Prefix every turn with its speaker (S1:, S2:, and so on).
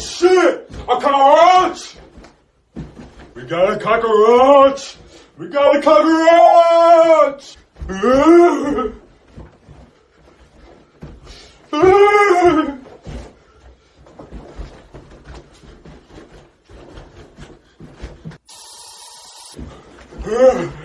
S1: shit! A cockroach! We got a cockroach! We got a cockroach!